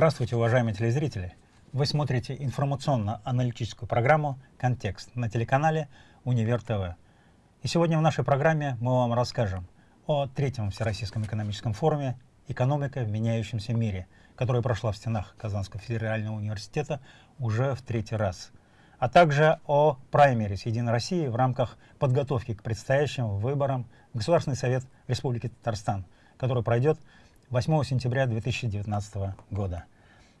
Здравствуйте, уважаемые телезрители! Вы смотрите информационно-аналитическую программу «Контекст» на телеканале «Универ ТВ». И сегодня в нашей программе мы вам расскажем о третьем Всероссийском экономическом форуме «Экономика в меняющемся мире», который прошла в стенах Казанского федерального университета уже в третий раз, а также о праймере с «Единой России» в рамках подготовки к предстоящим выборам в Государственный совет Республики Татарстан, который пройдет 8 сентября 2019 года.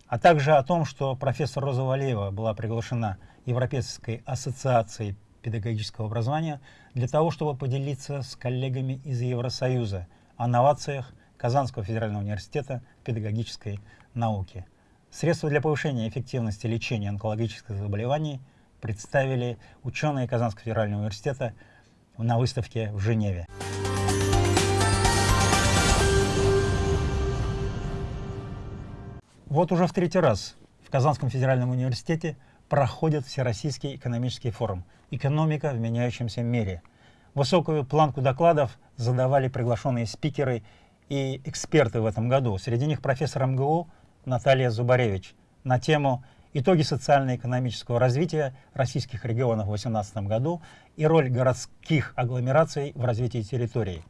А также о том, что профессор Роза Валеева была приглашена Европейской ассоциацией педагогического образования для того, чтобы поделиться с коллегами из Евросоюза о новациях Казанского федерального университета педагогической науки. Средства для повышения эффективности лечения онкологических заболеваний представили ученые Казанского федерального университета на выставке в Женеве. Вот уже в третий раз в Казанском федеральном университете проходит Всероссийский экономический форум «Экономика в меняющемся мире». Высокую планку докладов задавали приглашенные спикеры и эксперты в этом году. Среди них профессор МГУ Наталья Зубаревич на тему «Итоги социально-экономического развития российских регионов в 2018 году и роль городских агломераций в развитии территорий».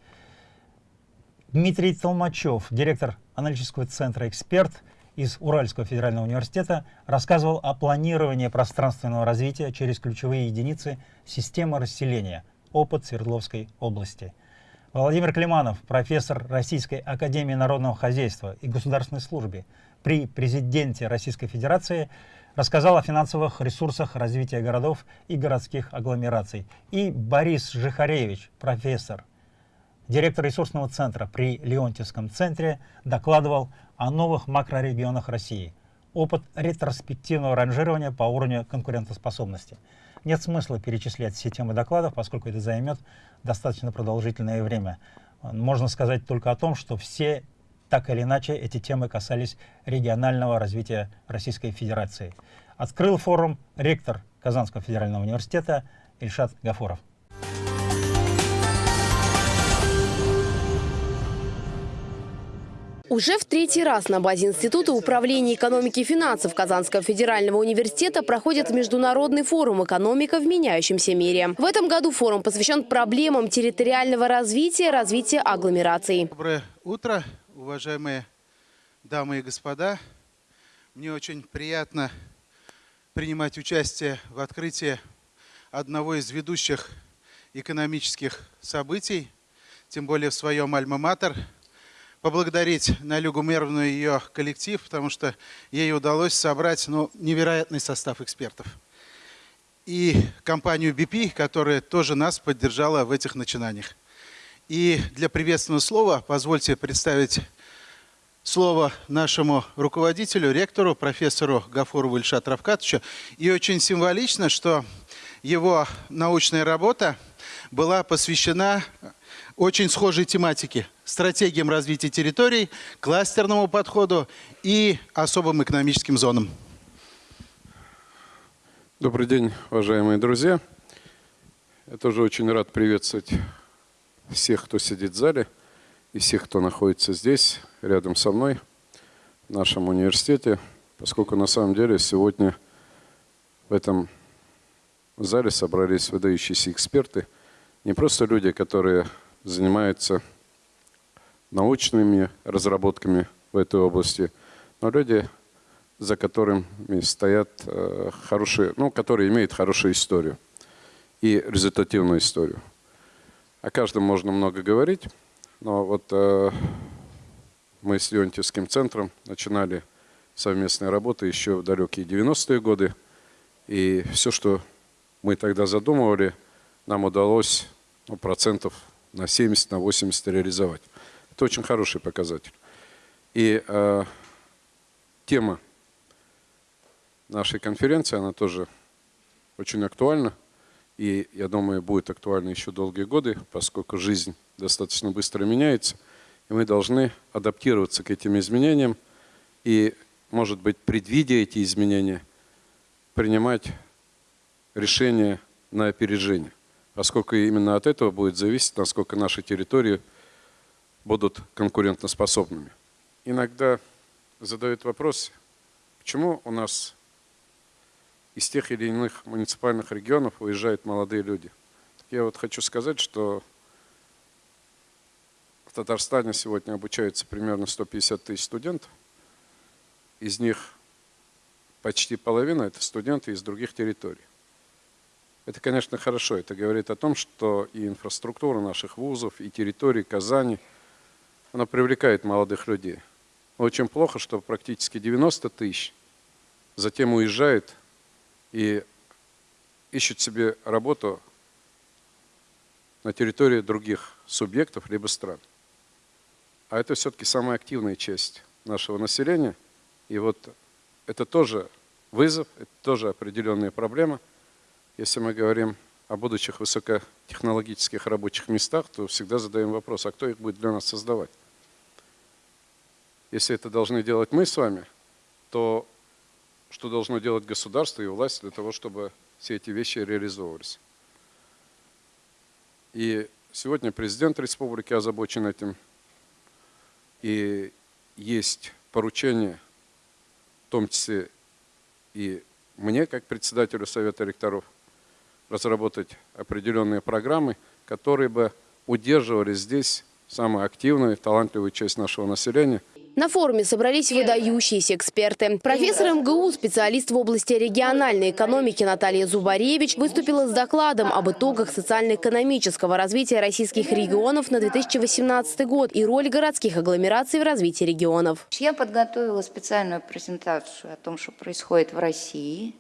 Дмитрий Толмачев, директор аналитического центра «Эксперт», из Уральского федерального университета рассказывал о планировании пространственного развития через ключевые единицы системы расселения, опыт Свердловской области. Владимир Климанов, профессор Российской академии народного хозяйства и государственной службы при президенте Российской Федерации, рассказал о финансовых ресурсах развития городов и городских агломераций. И Борис Жихаревич, профессор, директор ресурсного центра при Леонтьевском центре, докладывал о новых макрорегионах России. Опыт ретроспективного ранжирования по уровню конкурентоспособности. Нет смысла перечислять все темы докладов, поскольку это займет достаточно продолжительное время. Можно сказать только о том, что все так или иначе эти темы касались регионального развития Российской Федерации. Открыл форум ректор Казанского федерального университета Ильшат Гафуров. Уже в третий раз на базе Института управления экономики и финансов Казанского федерального университета проходит международный форум «Экономика в меняющемся мире». В этом году форум посвящен проблемам территориального развития развития агломераций. Доброе утро, уважаемые дамы и господа. Мне очень приятно принимать участие в открытии одного из ведущих экономических событий, тем более в своем альма-матер – поблагодарить Налюгу Мервну и ее коллектив, потому что ей удалось собрать ну, невероятный состав экспертов. И компанию BP, которая тоже нас поддержала в этих начинаниях. И для приветственного слова позвольте представить слово нашему руководителю, ректору, профессору Гафурову Ильшат Равкатовичу. И очень символично, что его научная работа была посвящена очень схожей тематике. Стратегиям развития территорий, кластерному подходу и особым экономическим зонам. Добрый день, уважаемые друзья. Я тоже очень рад приветствовать всех, кто сидит в зале, и всех, кто находится здесь, рядом со мной, в нашем университете, поскольку на самом деле сегодня в этом зале собрались выдающиеся эксперты, не просто люди, которые занимаются научными разработками в этой области, но люди, за которыми стоят э, хорошие, ну, которые имеют хорошую историю и результативную историю. О каждом можно много говорить, но вот э, мы с Леонтьевским центром начинали совместные работы еще в далекие 90-е годы, и все, что мы тогда задумывали, нам удалось ну, процентов на 70, на 80 реализовать. Это очень хороший показатель. И э, тема нашей конференции, она тоже очень актуальна. И, я думаю, будет актуальна еще долгие годы, поскольку жизнь достаточно быстро меняется. И мы должны адаптироваться к этим изменениям и, может быть, предвидя эти изменения, принимать решения на опережение поскольку именно от этого будет зависеть, насколько наши территории будут конкурентоспособными. Иногда задают вопрос, почему у нас из тех или иных муниципальных регионов уезжают молодые люди. Я вот хочу сказать, что в Татарстане сегодня обучается примерно 150 тысяч студентов. Из них почти половина – это студенты из других территорий. Это, конечно, хорошо. Это говорит о том, что и инфраструктура наших вузов, и территории Казани, она привлекает молодых людей. Очень плохо, что практически 90 тысяч затем уезжают и ищут себе работу на территории других субъектов либо стран. А это все-таки самая активная часть нашего населения. И вот это тоже вызов, это тоже определенная проблема. Если мы говорим о будущих высокотехнологических рабочих местах, то всегда задаем вопрос, а кто их будет для нас создавать? Если это должны делать мы с вами, то что должно делать государство и власть для того, чтобы все эти вещи реализовывались? И сегодня президент республики озабочен этим. И есть поручение, в том числе и мне, как председателю Совета ректоров, разработать определенные программы, которые бы удерживали здесь самую активную и талантливую часть нашего населения – на форуме собрались выдающиеся эксперты. Профессор МГУ, специалист в области региональной экономики Наталья Зубаревич выступила с докладом об итогах социально-экономического развития российских регионов на 2018 год и роль городских агломераций в развитии регионов. Я подготовила специальную презентацию о том, что происходит в России.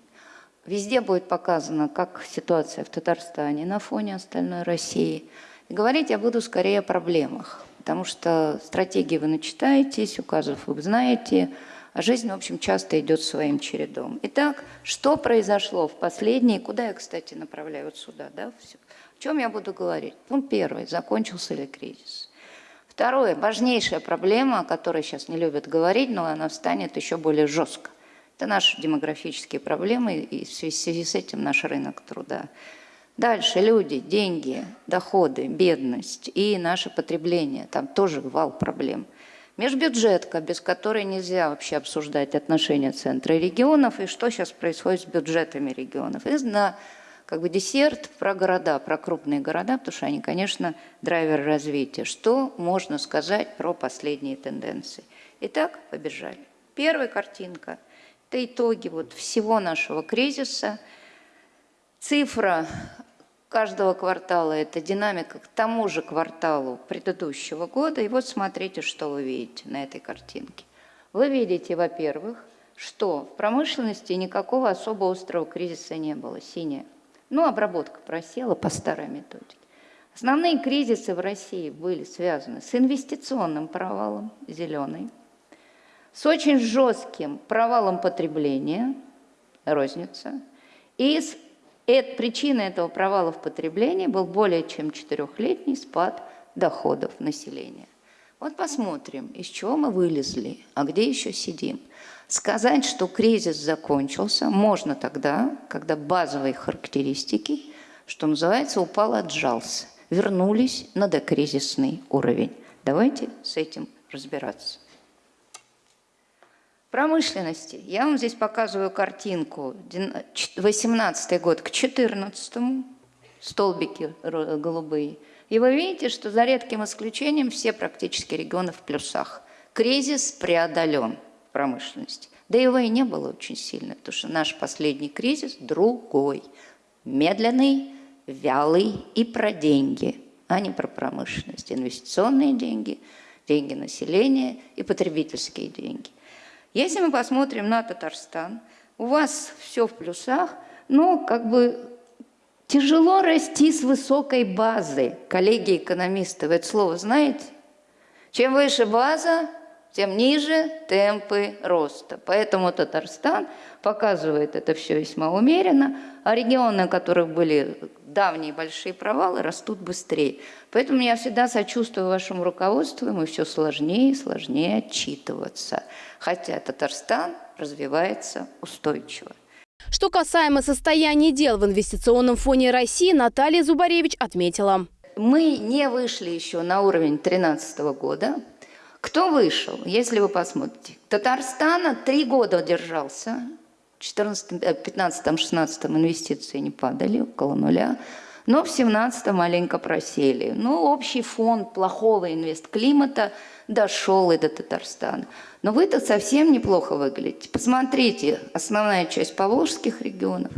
Везде будет показано, как ситуация в Татарстане на фоне остальной России. И говорить я буду скорее о проблемах потому что стратегии вы начитаетесь, указов вы знаете, а жизнь, в общем, часто идет своим чередом. Итак, что произошло в последние, куда я, кстати, направляю вот сюда, да, все. О чем я буду говорить? Пункт первый, закончился ли кризис? Второе, важнейшая проблема, о которой сейчас не любят говорить, но она встанет еще более жестко. Это наши демографические проблемы, и в связи с этим наш рынок труда. Дальше люди, деньги, доходы, бедность и наше потребление. Там тоже вал проблем. Межбюджетка, без которой нельзя вообще обсуждать отношения центра и регионов, и что сейчас происходит с бюджетами регионов. И на как бы десерт про города, про крупные города, потому что они, конечно, драйвер развития. Что можно сказать про последние тенденции? Итак, побежали. Первая картинка – это итоги вот всего нашего кризиса. Цифра каждого квартала это динамика к тому же кварталу предыдущего года. И вот смотрите, что вы видите на этой картинке. Вы видите, во-первых, что в промышленности никакого особо острого кризиса не было, синяя. Ну, обработка просела по старой методике. Основные кризисы в России были связаны с инвестиционным провалом, зеленый, с очень жестким провалом потребления, розница, и с и причиной этого провала в потреблении был более чем четырехлетний спад доходов населения. Вот посмотрим, из чего мы вылезли, а где еще сидим. Сказать, что кризис закончился, можно тогда, когда базовые характеристики, что называется, упал, отжался, вернулись на докризисный уровень. Давайте с этим разбираться. Промышленности. Я вам здесь показываю картинку. 18 год к 14 столбики голубые. И вы видите, что за редким исключением все практически регионы в плюсах. Кризис преодолен в промышленности. Да его и не было очень сильно, потому что наш последний кризис другой. Медленный, вялый и про деньги, а не про промышленность. Инвестиционные деньги, деньги населения и потребительские деньги. Если мы посмотрим на Татарстан, у вас все в плюсах, но как бы тяжело расти с высокой базы. Коллеги-экономисты, вы это слово знаете? Чем выше база, тем ниже темпы роста. Поэтому Татарстан показывает это все весьма умеренно, а регионы, у которых были давние большие провалы, растут быстрее. Поэтому я всегда сочувствую вашему руководству, ему все сложнее и сложнее отчитываться. Хотя Татарстан развивается устойчиво. Что касаемо состояния дел в инвестиционном фоне России, Наталья Зубаревич отметила. Мы не вышли еще на уровень 2013 года, Кто вышел, если вы посмотрите? Татарстана три года держался, в 15-16 инвестиции не падали, около нуля, но в 17 маленько просели. Но общий фон плохого инвестклимата дошел и до Татарстана. Но вы-то совсем неплохо выглядите. Посмотрите, основная часть поволжских регионов,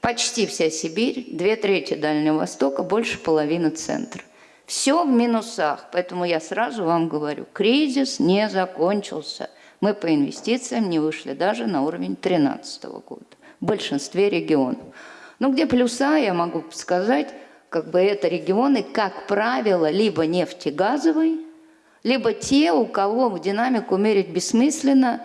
почти вся Сибирь, две трети Дальнего Востока, больше половины центра. Все в минусах, поэтому я сразу вам говорю, кризис не закончился. Мы по инвестициям не вышли даже на уровень 2013 года в большинстве регионов. Но где плюса, я могу сказать, как бы это регионы, как правило, либо нефтегазовый, либо те, у кого в динамику мерить бессмысленно,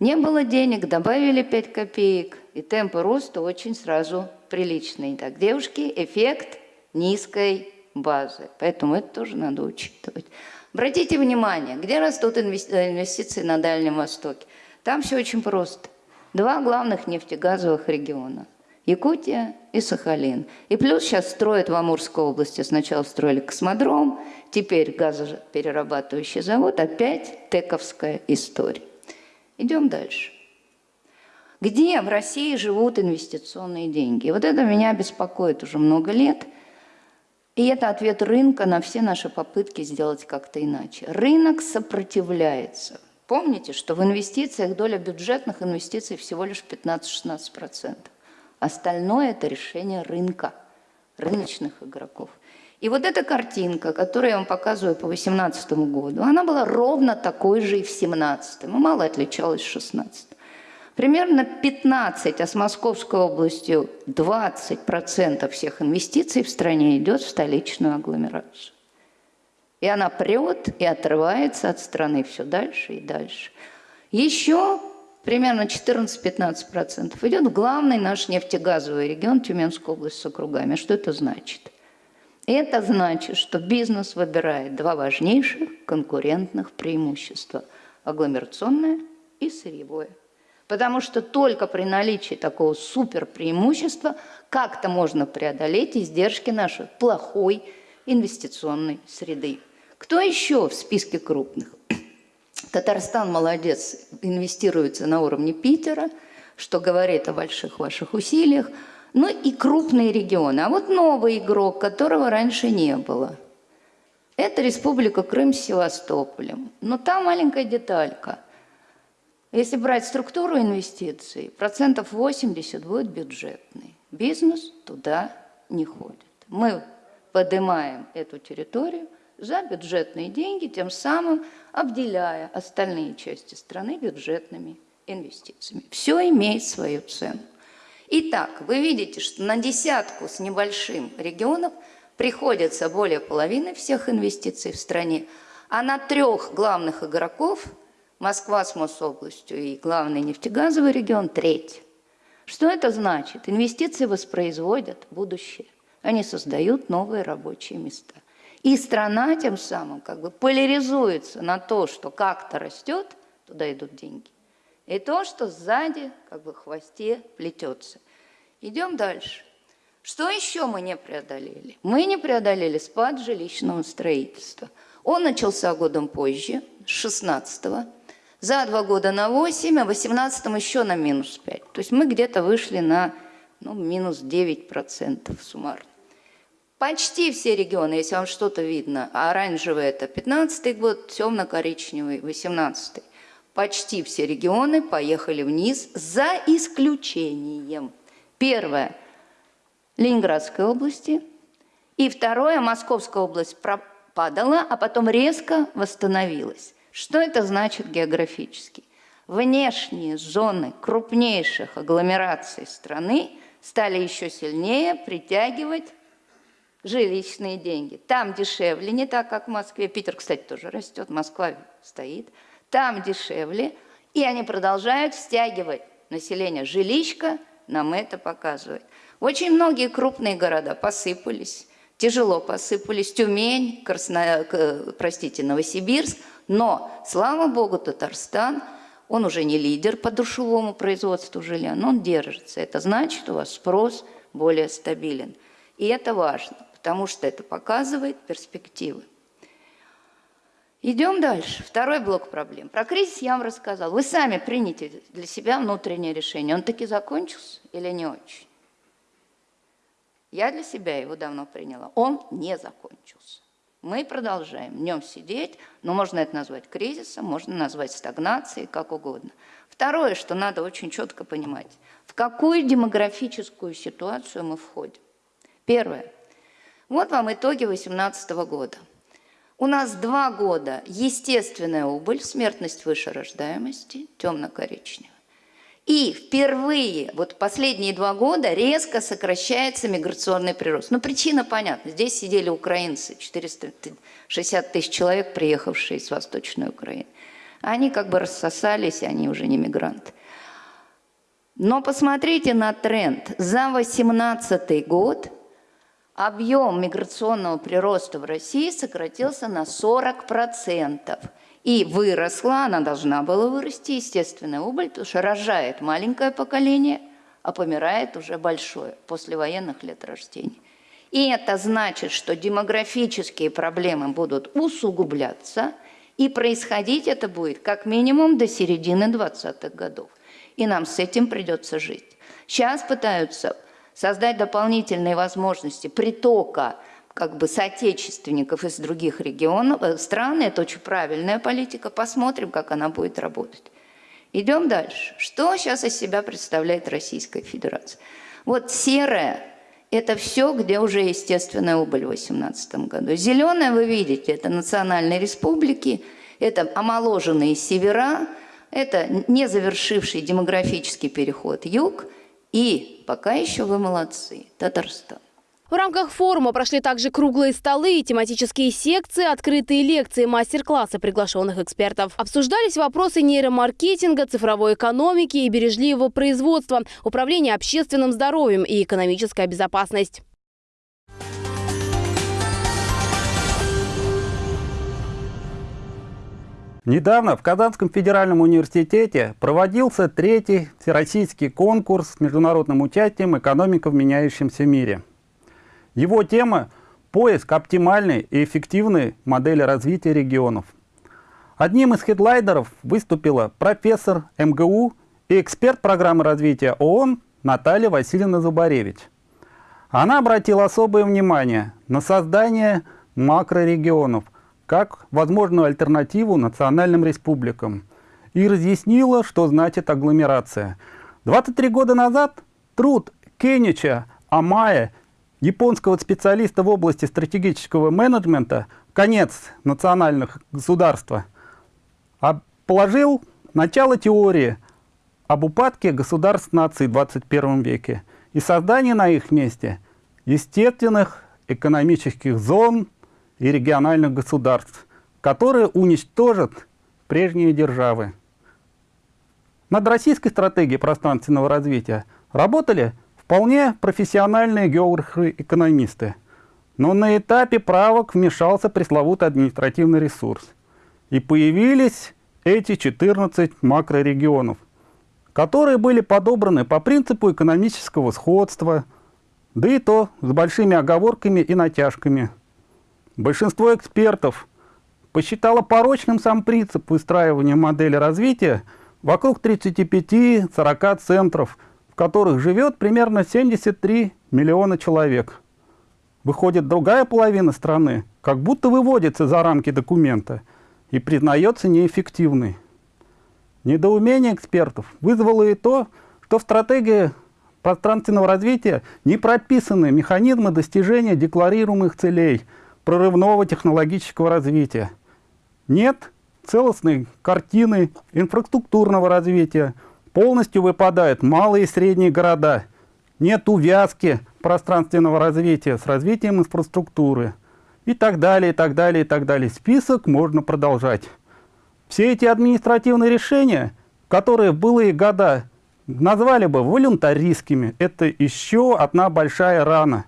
не было денег, добавили 5 копеек, и темпы роста очень сразу приличные. Так, девушки, эффект низкой базы. Поэтому это тоже надо учитывать. Обратите внимание, где растут инвестиции на Дальнем Востоке? Там все очень просто. Два главных нефтегазовых региона. Якутия и Сахалин. И плюс сейчас строят в Амурской области. Сначала строили космодром, теперь газоперерабатывающий завод. Опять тековская история. Идем дальше. Где в России живут инвестиционные деньги? вот это меня беспокоит уже много лет. И это ответ рынка на все наши попытки сделать как-то иначе. Рынок сопротивляется. Помните, что в инвестициях доля бюджетных инвестиций всего лишь 15-16%. Остальное – это решение рынка, рыночных игроков. И вот эта картинка, которую я вам показываю по 2018 году, она была ровно такой же и в 2017, и мало отличалась в 2016. Примерно 15, а с Московской областью 20% всех инвестиций в стране идет в столичную агломерацию. И она прет и отрывается от страны все дальше и дальше. Еще примерно 14-15% идет в главный наш нефтегазовый регион Тюменская область с округами. Что это значит? Это значит, что бизнес выбирает два важнейших конкурентных преимущества – агломерационное и сырьевое. Потому что только при наличии такого супер преимущества как-то можно преодолеть издержки нашей плохой инвестиционной среды. Кто еще в списке крупных? Татарстан молодец, инвестируется на уровне Питера, что говорит о больших ваших усилиях. Ну и крупные регионы. А вот новый игрок, которого раньше не было. Это Республика Крым с Севастополем. Но там маленькая деталька. Если брать структуру инвестиций, процентов 80 будет бюджетный. Бизнес туда не ходит. Мы поднимаем эту территорию – за бюджетные деньги, тем самым обделяя остальные части страны бюджетными инвестициями. Все имеет свою цену. Итак, вы видите, что на десятку с небольшим регионов приходится более половины всех инвестиций в стране, а на трех главных игроков Москва с Мособластью и главный нефтегазовый регион – треть. Что это значит? Инвестиции воспроизводят будущее. Они создают новые рабочие места. И страна тем самым как бы поляризуется на то, что как-то растет, туда идут деньги, и то, что сзади как бы хвосте плетется. Идем дальше. Что еще мы не преодолели? Мы не преодолели спад жилищного строительства. Он начался годом позже, с 16 -го. За два года на 8, а в 18 еще на минус 5. То есть мы где-то вышли на ну, минус 9% суммарно. Почти все регионы, если вам что-то видно, оранжевый это 15 год, темно-коричневый 18 -й. Почти все регионы поехали вниз за исключением. Первое – Ленинградской области. И второе – Московская область пропадала, а потом резко восстановилась. Что это значит географически? Внешние зоны крупнейших агломераций страны стали еще сильнее притягивать жилищные деньги. Там дешевле, не так, как в Москве. Питер, кстати, тоже растет, Москва стоит. Там дешевле, и они продолжают стягивать население. Жилищка нам это показывает. Очень многие крупные города посыпались, тяжело посыпались. Тюмень, Красно... простите, Новосибирск. Но, слава богу, Татарстан, он уже не лидер по душевому производству жилья, но он держится. Это значит, у вас спрос более стабилен. И это важно потому что это показывает перспективы. Идем дальше. Второй блок проблем. Про кризис я вам рассказал. Вы сами примите для себя внутреннее решение. Он таки закончился или не очень? Я для себя его давно приняла. Он не закончился. Мы продолжаем в нем сидеть, но можно это назвать кризисом, можно назвать стагнацией, как угодно. Второе, что надо очень четко понимать, в какую демографическую ситуацию мы входим. Первое. Вот вам итоги 2018 года. У нас два года естественная убыль, смертность выше рождаемости, темно-коричневая. И впервые, вот последние два года, резко сокращается миграционный прирост. Ну, причина понятна. Здесь сидели украинцы, 460 тысяч человек, приехавшие из Восточной Украины. Они как бы рассосались, они уже не мигранты. Но посмотрите на тренд. За 2018 год объем миграционного прироста в России сократился на 40%. И выросла, она должна была вырасти, естественная убыль, потому что рожает маленькое поколение, а помирает уже большое, после военных лет рождения. И это значит, что демографические проблемы будут усугубляться, и происходить это будет как минимум до середины 20-х годов. И нам с этим придется жить. Сейчас пытаются создать дополнительные возможности притока как бы соотечественников из других регионов, э, стран. Это очень правильная политика. Посмотрим, как она будет работать. Идем дальше. Что сейчас из себя представляет Российская Федерация? Вот серое – это все, где уже естественная убыль в 2018 году. Зеленое вы видите – это национальные республики, это омоложенные севера, это не завершивший демографический переход юг, и пока еще вы молодцы, Татарстан. В рамках форума прошли также круглые столы, тематические секции, открытые лекции, мастер-классы приглашенных экспертов. Обсуждались вопросы нейромаркетинга, цифровой экономики и бережливого производства, управления общественным здоровьем и экономическая безопасность. Недавно в Казанском федеральном университете проводился третий всероссийский конкурс с международным участием «Экономика в меняющемся мире». Его тема – поиск оптимальной и эффективной модели развития регионов. Одним из хедлайдеров выступила профессор МГУ и эксперт программы развития ООН Наталья Васильевна Зубаревич. Она обратила особое внимание на создание макрорегионов как возможную альтернативу национальным республикам и разъяснила, что значит агломерация. 23 года назад труд Кенича Амая японского специалиста в области стратегического менеджмента «Конец национальных государства» положил начало теории об упадке государств наций в 21 веке и создании на их месте естественных экономических зон и региональных государств, которые уничтожат прежние державы. Над российской стратегией пространственного развития работали Вполне профессиональные географы-экономисты. Но на этапе правок вмешался пресловутый административный ресурс. И появились эти 14 макрорегионов, которые были подобраны по принципу экономического сходства, да и то с большими оговорками и натяжками. Большинство экспертов посчитало порочным сам принцип выстраивания модели развития вокруг 35-40 центров – в которых живет примерно 73 миллиона человек. Выходит, другая половина страны как будто выводится за рамки документа и признается неэффективной. Недоумение экспертов вызвало и то, что в стратегии пространственного развития не прописаны механизмы достижения декларируемых целей прорывного технологического развития. Нет целостной картины инфраструктурного развития, Полностью выпадают малые и средние города. Нет увязки пространственного развития с развитием инфраструктуры. И так далее, и так далее, и так далее. Список можно продолжать. Все эти административные решения, которые в былые года назвали бы волюнтаристскими, это еще одна большая рана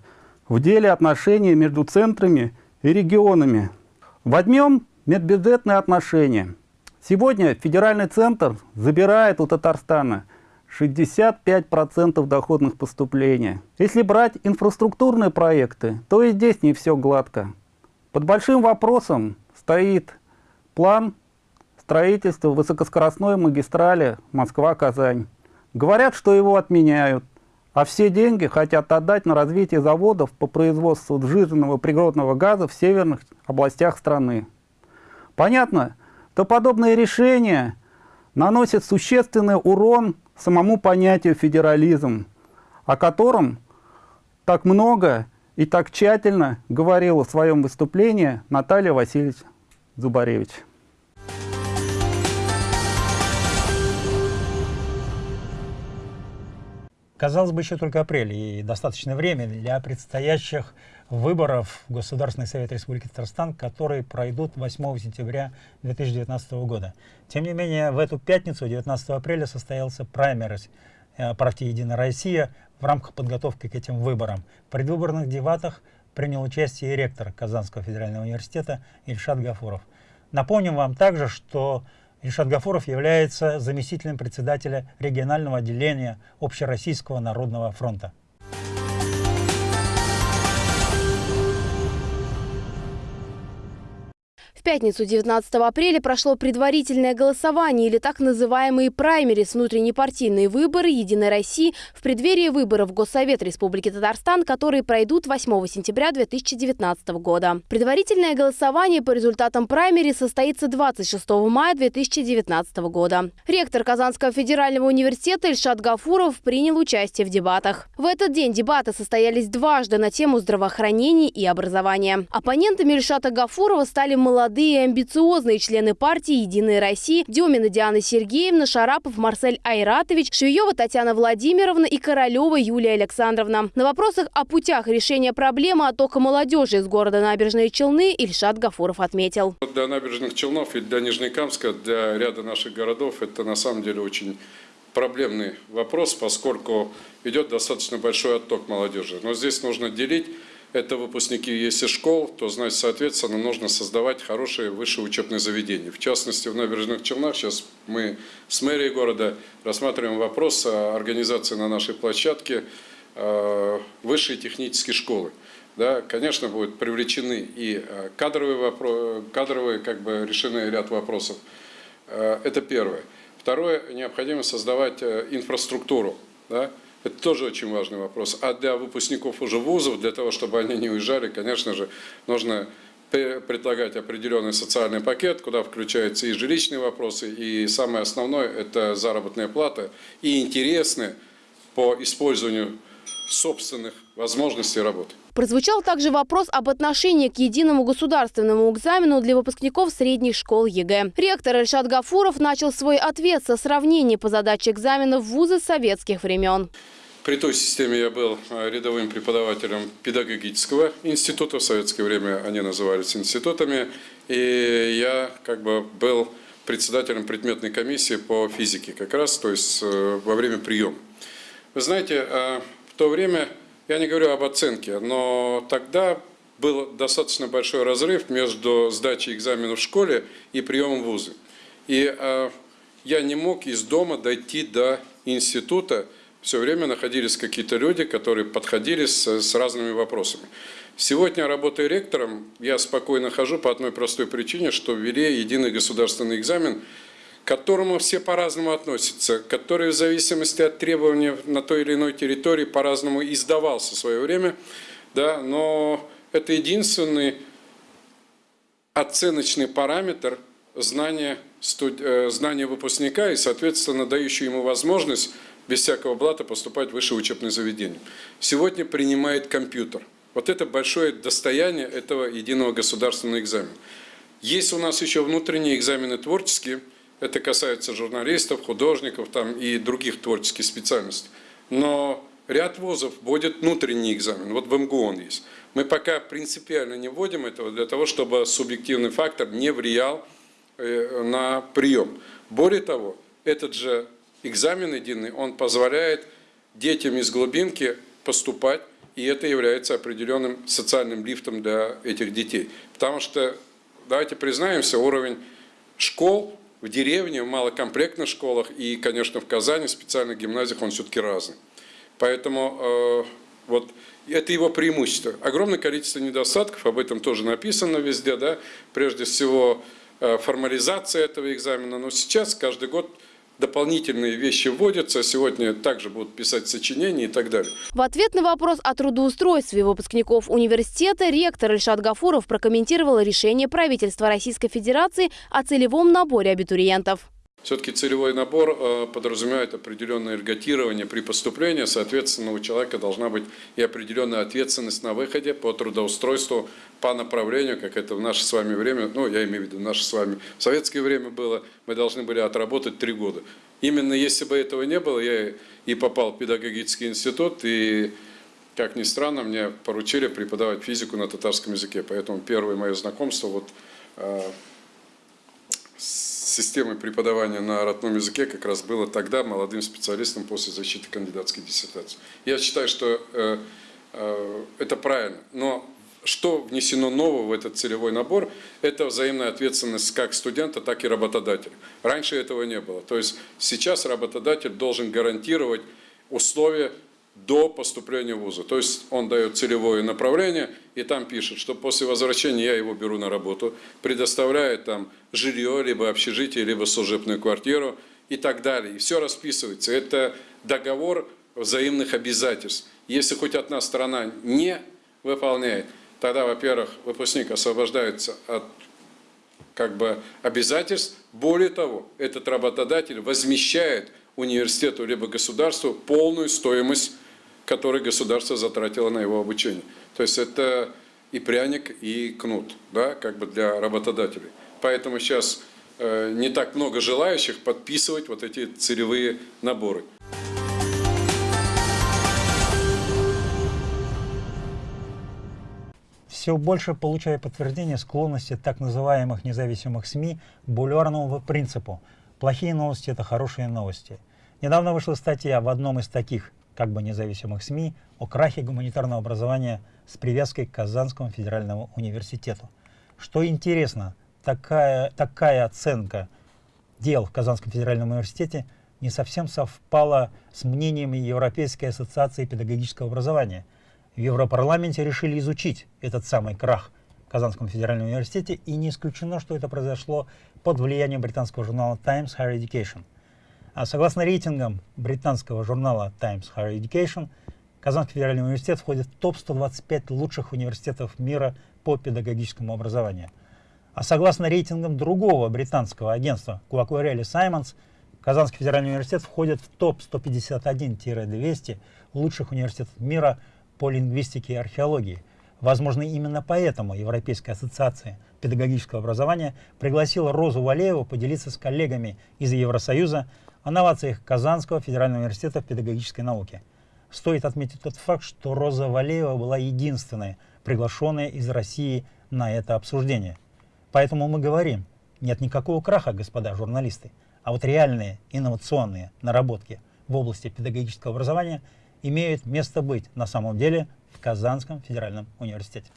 в деле отношений между центрами и регионами. Возьмем медбюджетные отношения. Сегодня федеральный центр забирает у Татарстана 65% доходных поступлений. Если брать инфраструктурные проекты, то и здесь не все гладко. Под большим вопросом стоит план строительства высокоскоростной магистрали Москва-Казань. Говорят, что его отменяют, а все деньги хотят отдать на развитие заводов по производству сжиженного природного газа в северных областях страны. Понятно, что подобные решения наносят существенный урон самому понятию федерализм, о котором так много и так тщательно говорила в своем выступлении Наталья Васильевич Зубаревич. Казалось бы, еще только апрель и достаточно время для предстоящих выборов в Государственный Совет Республики Татарстан, которые пройдут 8 сентября 2019 года. Тем не менее, в эту пятницу, 19 апреля, состоялся праймерис э, партии «Единая Россия» в рамках подготовки к этим выборам. В предвыборных дебатах принял участие и ректор Казанского федерального университета Ильшат Гафуров. Напомним вам также, что Ильшат Гафуров является заместителем председателя регионального отделения Общероссийского народного фронта. Пятницу 19 апреля прошло предварительное голосование или так называемые праймерис внутренние партийные выборы Единой России в преддверии выборов в Госсовет Республики Татарстан, которые пройдут 8 сентября 2019 года. Предварительное голосование по результатам праймерис состоится 26 мая 2019 года. Ректор Казанского федерального университета Ильшат Гафуров принял участие в дебатах. В этот день дебаты состоялись дважды на тему здравоохранения и образования. Оппонентами Ильшата Гафурова стали молодые молодые и амбициозные члены партии «Единая Россия» Демина Диана Сергеевна, Шарапов Марсель Айратович, Швеева Татьяна Владимировна и Королева Юлия Александровна. На вопросах о путях решения проблемы оттока молодежи из города Набережные Челны Ильшат Гафуров отметил. Для Набережных Челнов и для Нижнекамска, для ряда наших городов это на самом деле очень проблемный вопрос, поскольку идет достаточно большой отток молодежи. Но здесь нужно делить это выпускники если школ, то, значит, соответственно, нужно создавать хорошие высшие учебные заведения. В частности, в Набережных Челнах сейчас мы с мэрией города рассматриваем вопрос о организации на нашей площадке э, высшей технической школы. Да, конечно, будут привлечены и э, кадровые, вопросы, кадровые как бы решены ряд вопросов. Э, это первое. Второе, необходимо создавать инфраструктуру. Да, это тоже очень важный вопрос. А для выпускников уже вузов, для того, чтобы они не уезжали, конечно же, нужно предлагать определенный социальный пакет, куда включаются и жилищные вопросы, и самое основное – это заработная плата, и интересны по использованию собственных возможностей работы. Прозвучал также вопрос об отношении к единому государственному экзамену для выпускников средних школ ЕГЭ. Ректор Эльшат Гафуров начал свой ответ со сравнения по задаче экзамена в вузы советских времен. При той системе я был э, рядовым преподавателем педагогического института. В советское время они назывались институтами. И я как бы был председателем предметной комиссии по физике как раз, то есть э, во время приема. Вы знаете, э, в то время, я не говорю об оценке, но тогда был достаточно большой разрыв между сдачей экзамена в школе и приемом в вузы. И я не мог из дома дойти до института, все время находились какие-то люди, которые подходили с, с разными вопросами. Сегодня, работая ректором, я спокойно хожу по одной простой причине, что ввели единый государственный экзамен, к которому все по-разному относятся, который в зависимости от требований на той или иной территории по-разному издавался в свое время, да, но это единственный оценочный параметр знания, студ... Э, знания выпускника и, соответственно, дающий ему возможность без всякого блата поступать в высшее учебное заведение. Сегодня принимает компьютер. Вот это большое достояние этого единого государственного экзамена. Есть у нас еще внутренние экзамены творческие. Это касается журналистов, художников там, и других творческих специальностей. Но ряд вузов вводит внутренний экзамен. Вот в МГУ он есть. Мы пока принципиально не вводим этого для того, чтобы субъективный фактор не влиял э, на прием. Более того, этот же экзамен единый, он позволяет детям из глубинки поступать, и это является определенным социальным лифтом для этих детей. Потому что, давайте признаемся, уровень школ в деревне, в малокомплектных школах и, конечно, в Казани, в специальных гимназиях, он все-таки разный. Поэтому э, вот это его преимущество. Огромное количество недостатков, об этом тоже написано везде, да, прежде всего э, формализация этого экзамена. Но сейчас каждый год дополнительные вещи вводятся. Сегодня также будут писать сочинения и так далее. В ответ на вопрос о трудоустройстве выпускников университета ректор Ильшат Гафуров прокомментировал решение правительства Российской Федерации о целевом наборе абитуриентов. Все-таки целевой набор э, подразумевает определенное льготирование при поступлении, соответственно, у человека должна быть и определенная ответственность на выходе по трудоустройству по направлению, как это в наше с вами время, ну, я имею в виду наше с вами в советское время было, мы должны были отработать три года. Именно если бы этого не было, я и попал в педагогический институт, и, как ни странно, мне поручили преподавать физику на татарском языке, поэтому первое мое знакомство вот э, системой преподавания на родном языке как раз было тогда молодым специалистом после защиты кандидатской диссертации. Я считаю, что э, э, это правильно. Но что внесено нового в этот целевой набор, это взаимная ответственность как студента, так и работодателя. Раньше этого не было. То есть сейчас работодатель должен гарантировать условия до поступления в вуза. То есть он дает целевое направление и там пишет, что после возвращения я его беру на работу, предоставляет там жилье, либо общежитие, либо служебную квартиру и так далее. И все расписывается. Это договор взаимных обязательств. Если хоть одна сторона не выполняет, тогда, во-первых, выпускник освобождается от как бы обязательств. Более того, этот работодатель возмещает университету либо государству полную стоимость который государство затратило на его обучение. То есть это и пряник, и кнут, да, как бы для работодателей. Поэтому сейчас э, не так много желающих подписывать вот эти целевые наборы. Все больше получая подтверждение склонности так называемых независимых СМИ к бульварному принципу «плохие новости – это хорошие новости». Недавно вышла статья в одном из таких как бы независимых СМИ о крахе гуманитарного образования с привязкой к Казанскому федеральному университету. Что интересно, такая, такая оценка дел в Казанском федеральном университете не совсем совпала с мнениями Европейской ассоциации педагогического образования. В Европарламенте решили изучить этот самый крах в Казанском федеральном университете, и не исключено, что это произошло под влиянием британского журнала Times Higher Education – согласно рейтингам британского журнала Times Higher Education, Казанский федеральный университет входит в топ-125 лучших университетов мира по педагогическому образованию. А согласно рейтингам другого британского агентства Куакуарели Саймонс, Казанский федеральный университет входит в топ-151-200 лучших университетов мира по лингвистике и археологии. Возможно, именно поэтому Европейская ассоциация педагогического образования пригласила Розу Валееву поделиться с коллегами из Евросоюза о новациях Казанского федерального университета в педагогической науке. Стоит отметить тот факт, что Роза Валеева была единственной, приглашенная из России на это обсуждение. Поэтому мы говорим, нет никакого краха, господа журналисты, а вот реальные инновационные наработки в области педагогического образования имеют место быть на самом деле в Казанском федеральном университете.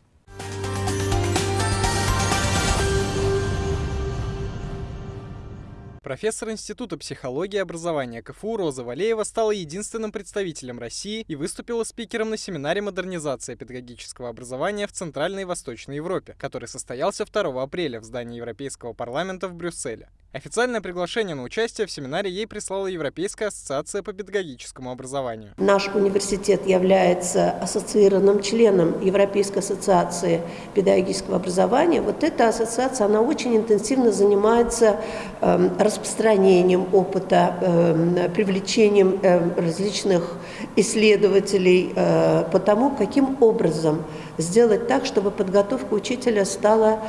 Профессор Института психологии и образования КФУ Роза Валеева стала единственным представителем России и выступила спикером на семинаре «Модернизация педагогического образования в Центральной и Восточной Европе», который состоялся 2 апреля в здании Европейского парламента в Брюсселе. Официальное приглашение на участие в семинаре ей прислала Европейская ассоциация по педагогическому образованию. Наш университет является ассоциированным членом Европейской ассоциации педагогического образования. Вот эта ассоциация, она очень интенсивно занимается э, распространением опыта, э, привлечением э, различных исследователей э, по тому, каким образом сделать так, чтобы подготовка учителя стала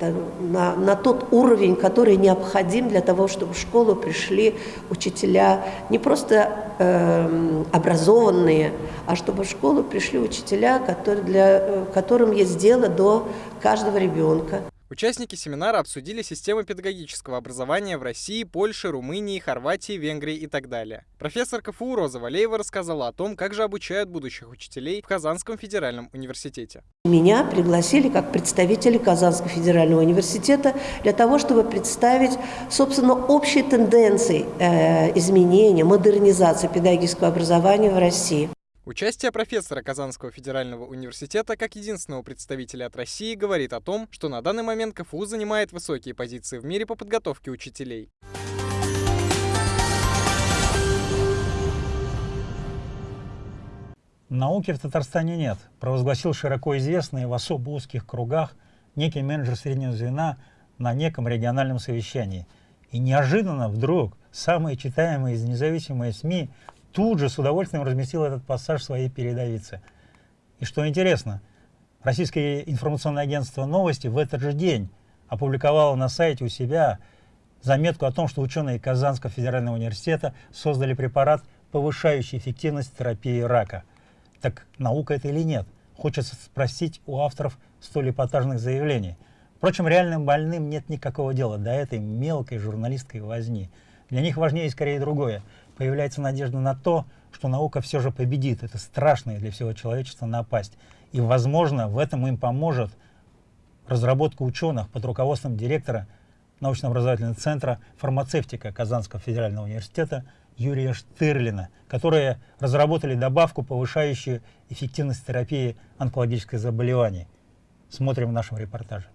на, на тот уровень, который необходим для того, чтобы в школу пришли учителя не просто э, образованные, а чтобы в школу пришли учителя, которые для, э, которым есть дело до каждого ребенка. Участники семинара обсудили системы педагогического образования в России, Польше, Румынии, Хорватии, Венгрии и так далее. Профессор КФУ Роза Валеева рассказала о том, как же обучают будущих учителей в Казанском федеральном университете. Меня пригласили как представители Казанского федерального университета для того, чтобы представить, собственно, общие тенденции э, изменения, модернизации педагогического образования в России. Участие профессора Казанского федерального университета как единственного представителя от России говорит о том, что на данный момент КФУ занимает высокие позиции в мире по подготовке учителей. Науки в Татарстане нет, провозгласил широко известный в особо узких кругах некий менеджер среднего звена на неком региональном совещании. И неожиданно вдруг самые читаемые из независимые СМИ тут же с удовольствием разместил этот пассаж в своей передовице. И что интересно, российское информационное агентство «Новости» в этот же день опубликовало на сайте у себя заметку о том, что ученые Казанского федерального университета создали препарат, повышающий эффективность терапии рака – так наука это или нет? Хочется спросить у авторов столь эпатажных заявлений. Впрочем, реальным больным нет никакого дела до этой мелкой журналистской возни. Для них важнее скорее другое. Появляется надежда на то, что наука все же победит. Это страшная для всего человечества напасть. И, возможно, в этом им поможет разработка ученых под руководством директора научно-образовательного центра фармацевтика Казанского федерального университета Юрия Штырлина, которые разработали добавку, повышающую эффективность терапии онкологических заболеваний. Смотрим в нашем репортаже.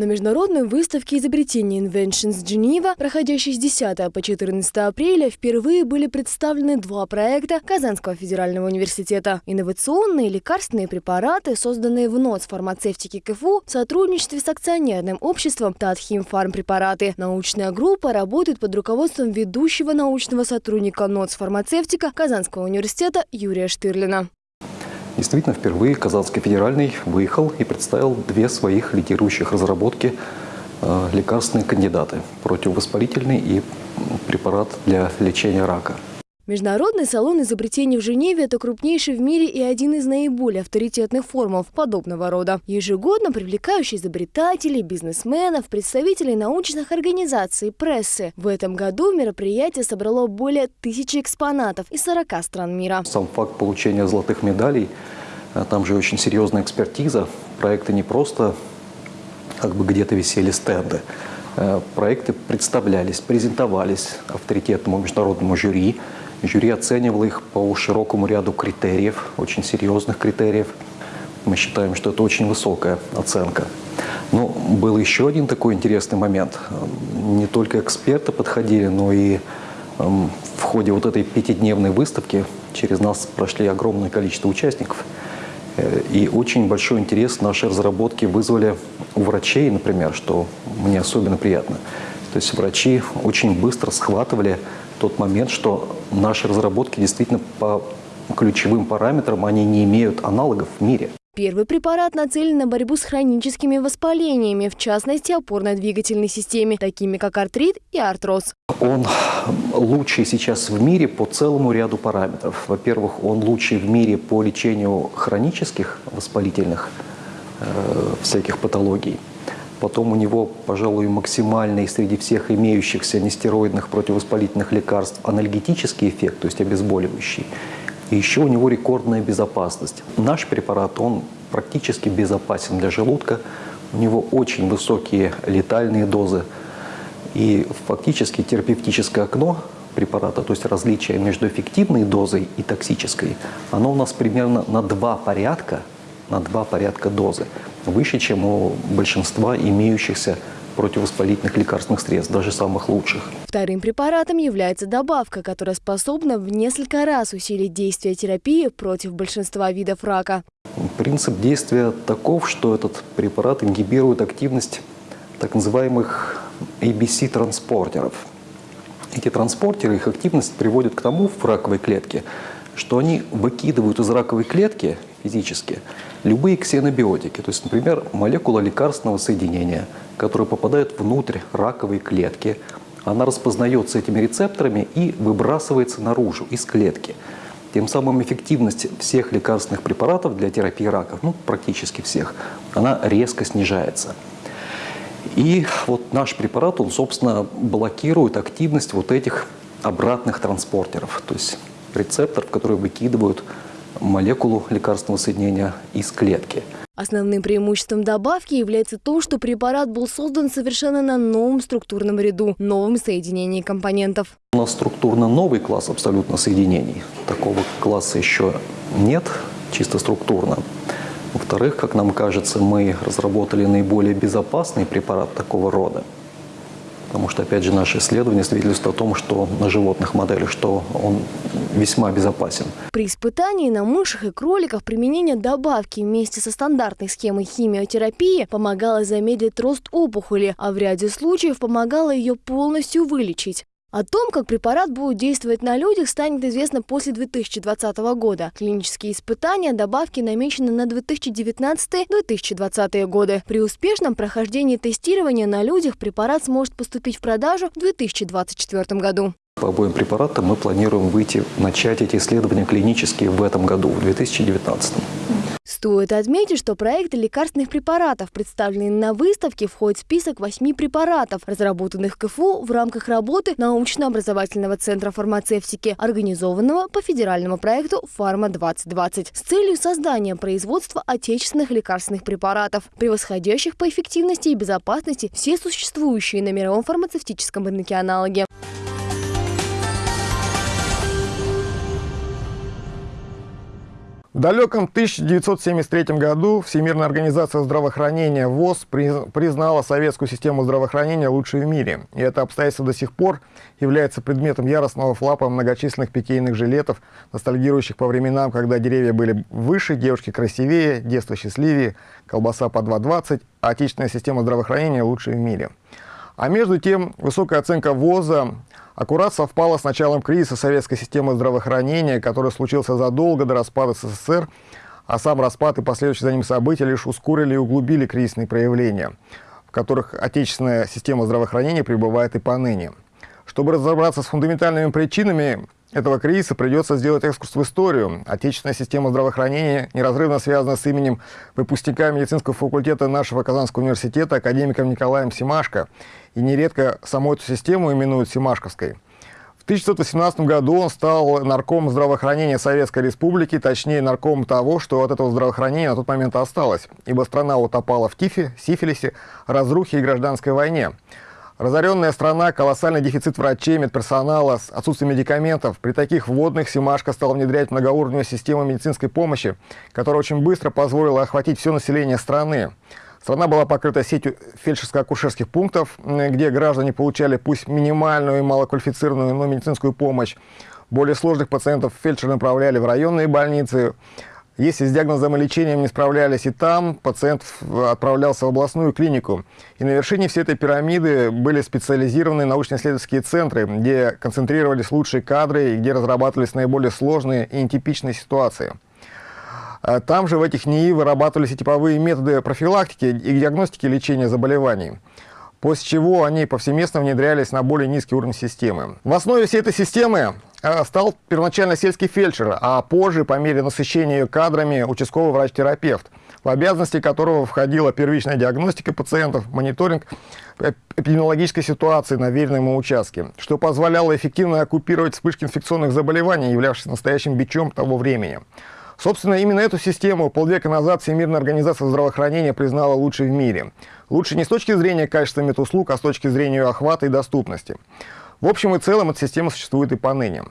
На международной выставке изобретений Inventions Geneva, проходящей с 10 по 14 апреля, впервые были представлены два проекта Казанского федерального университета. Инновационные лекарственные препараты, созданные в НОЦ фармацевтики КФУ в сотрудничестве с акционерным обществом Татхим Фармпрепараты. Научная группа работает под руководством ведущего научного сотрудника НОЦ фармацевтика Казанского университета Юрия Штырлина. Действительно, впервые Казанский федеральный выехал и представил две своих лидирующих разработки э, лекарственные кандидаты – противовоспалительный и препарат для лечения рака – Международный салон изобретений в Женеве – это крупнейший в мире и один из наиболее авторитетных форумов подобного рода. Ежегодно привлекающий изобретателей, бизнесменов, представителей научных организаций, прессы. В этом году мероприятие собрало более тысячи экспонатов из 40 стран мира. Сам факт получения золотых медалей, а там же очень серьезная экспертиза. Проекты не просто как бы где-то висели стенды. Э, проекты представлялись, презентовались авторитетному международному жюри, Жюри оценивало их по широкому ряду критериев, очень серьезных критериев. Мы считаем, что это очень высокая оценка. Но был еще один такой интересный момент. Не только эксперты подходили, но и эм, в ходе вот этой пятидневной выставки через нас прошли огромное количество участников. Э, и очень большой интерес наши разработки вызвали у врачей, например, что мне особенно приятно. То есть врачи очень быстро схватывали тот момент, что наши разработки действительно по ключевым параметрам, они не имеют аналогов в мире. Первый препарат нацелен на борьбу с хроническими воспалениями, в частности опорно-двигательной системе, такими как артрит и артроз. Он лучший сейчас в мире по целому ряду параметров. Во-первых, он лучший в мире по лечению хронических воспалительных э, всяких патологий. Потом у него, пожалуй, максимальный среди всех имеющихся нестероидных противовоспалительных лекарств анальгетический эффект, то есть обезболивающий. И еще у него рекордная безопасность. Наш препарат, он практически безопасен для желудка. У него очень высокие летальные дозы. И фактически терапевтическое окно препарата, то есть различие между эффективной дозой и токсической, оно у нас примерно на два порядка, на два порядка дозы выше, чем у большинства имеющихся противовоспалительных лекарственных средств, даже самых лучших. Вторым препаратом является добавка, которая способна в несколько раз усилить действие терапии против большинства видов рака. Принцип действия таков, что этот препарат ингибирует активность так называемых ABC-транспортеров. Эти транспортеры, их активность приводит к тому в раковой клетке, что они выкидывают из раковой клетки физически любые ксенобиотики, то есть, например, молекула лекарственного соединения, которая попадает внутрь раковой клетки, она распознается этими рецепторами и выбрасывается наружу, из клетки. Тем самым эффективность всех лекарственных препаратов для терапии раков, ну, практически всех, она резко снижается. И вот наш препарат, он, собственно, блокирует активность вот этих обратных транспортеров, то есть рецепторов, которые выкидывают молекулу лекарственного соединения из клетки. Основным преимуществом добавки является то, что препарат был создан совершенно на новом структурном ряду, новом соединении компонентов. У нас структурно новый класс абсолютно соединений. Такого класса еще нет, чисто структурно. Во-вторых, как нам кажется, мы разработали наиболее безопасный препарат такого рода. Потому что, опять же, наши исследования свидетельствуют о том, что на животных моделях, что он весьма безопасен. При испытании на мышах и кроликах применение добавки вместе со стандартной схемой химиотерапии помогало замедлить рост опухоли, а в ряде случаев помогало ее полностью вылечить. О том, как препарат будет действовать на людях, станет известно после 2020 года. Клинические испытания добавки намечены на 2019-2020 годы. При успешном прохождении тестирования на людях препарат сможет поступить в продажу в 2024 году. По обоим препаратам мы планируем выйти, начать эти исследования клинические в этом году, в 2019. Стоит отметить, что проекты лекарственных препаратов, представленные на выставке, входят в список восьми препаратов, разработанных КФУ в рамках работы научно-образовательного центра фармацевтики, организованного по федеральному проекту «Фарма-2020» с целью создания производства отечественных лекарственных препаратов, превосходящих по эффективности и безопасности все существующие на мировом фармацевтическом рынке аналоги. В далеком 1973 году Всемирная организация здравоохранения ВОЗ признала советскую систему здравоохранения лучшей в мире. И это обстоятельство до сих пор является предметом яростного флапа многочисленных питейных жилетов, ностальгирующих по временам, когда деревья были выше, девушки красивее, детство счастливее, колбаса по 2,20, а отечественная система здравоохранения лучшая в мире. А между тем, высокая оценка ВОЗа аккурат совпало с началом кризиса советской системы здравоохранения, который случился задолго до распада СССР, а сам распад и последующие за ним события лишь ускорили и углубили кризисные проявления, в которых отечественная система здравоохранения пребывает и поныне. Чтобы разобраться с фундаментальными причинами этого кризиса придется сделать экскурс в историю. Отечественная система здравоохранения неразрывно связана с именем выпускника медицинского факультета нашего Казанского университета, академиком Николаем Симашко. И нередко саму эту систему именуют Симашковской. В 1918 году он стал наркомом здравоохранения Советской Республики, точнее наркомом того, что от этого здравоохранения на тот момент осталось, ибо страна утопала в тифе, сифилисе, разрухе и гражданской войне. Разоренная страна, колоссальный дефицит врачей, медперсонала, отсутствие медикаментов. При таких вводных Симашко стал внедрять многоуровневую систему медицинской помощи, которая очень быстро позволила охватить все население страны. Страна была покрыта сетью фельдшерско-акушерских пунктов, где граждане получали пусть минимальную и малоквалифицированную, но медицинскую помощь. Более сложных пациентов фельдшеры направляли в районные больницы. Если с диагнозом и лечением не справлялись и там, пациент отправлялся в областную клинику. И на вершине всей этой пирамиды были специализированные научно-исследовательские центры, где концентрировались лучшие кадры и где разрабатывались наиболее сложные и нетипичные ситуации. А там же в этих НИИ вырабатывались и типовые методы профилактики и диагностики лечения заболеваний после чего они повсеместно внедрялись на более низкий уровень системы. В основе всей этой системы стал первоначально сельский фельдшер, а позже, по мере насыщения кадрами, участковый врач-терапевт, в обязанности которого входила первичная диагностика пациентов, мониторинг эпидемиологической ситуации на веренном участке, что позволяло эффективно оккупировать вспышки инфекционных заболеваний, являвшихся настоящим бичом того времени. Собственно, именно эту систему полвека назад Всемирная организация здравоохранения признала лучшей в мире. Лучше не с точки зрения качества медуслуг, а с точки зрения ее охвата и доступности. В общем и целом эта система существует и поныне.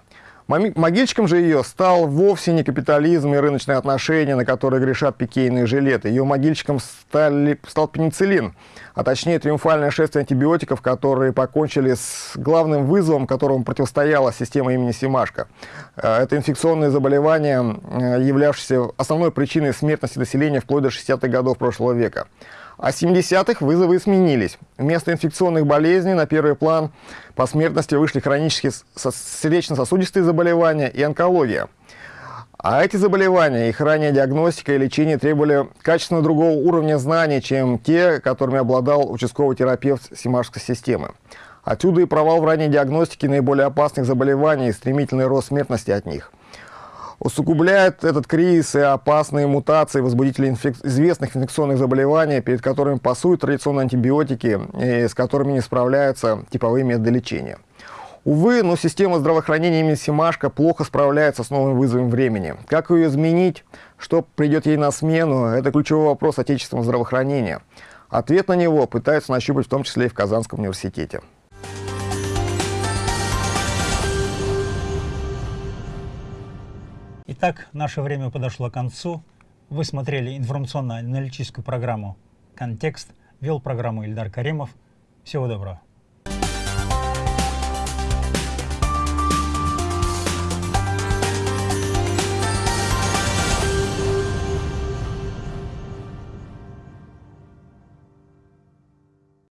Могильщиком же ее стал вовсе не капитализм и рыночные отношения, на которые грешат пикейные жилеты. Ее могильщиком стали, стал пенициллин, а точнее триумфальное шествие антибиотиков, которые покончили с главным вызовом, которому противостояла система имени Симашко. Э, это инфекционные заболевания, э, являвшиеся основной причиной смертности населения вплоть до 60-х годов прошлого века. А с 70-х вызовы сменились. Вместо инфекционных болезней на первый план по смертности вышли хронические сердечно-сосудистые заболевания и онкология. А эти заболевания, их ранняя диагностика и лечение требовали качественно другого уровня знаний, чем те, которыми обладал участковый терапевт Симашской системы. Отсюда и провал в ранней диагностике наиболее опасных заболеваний и стремительный рост смертности от них – усугубляет этот кризис и опасные мутации возбудителей инфек... известных инфекционных заболеваний, перед которыми пасуют традиционные антибиотики и с которыми не справляются типовые методы лечения. Увы, но система здравоохранения имени Симашко плохо справляется с новым вызовом времени. Как ее изменить? Что придет ей на смену? Это ключевой вопрос отечественного здравоохранения. Ответ на него пытаются нащупать в том числе и в Казанском университете. Итак, наше время подошло к концу. Вы смотрели информационно-аналитическую программу «Контекст». Вел программу Ильдар Каримов. Всего доброго.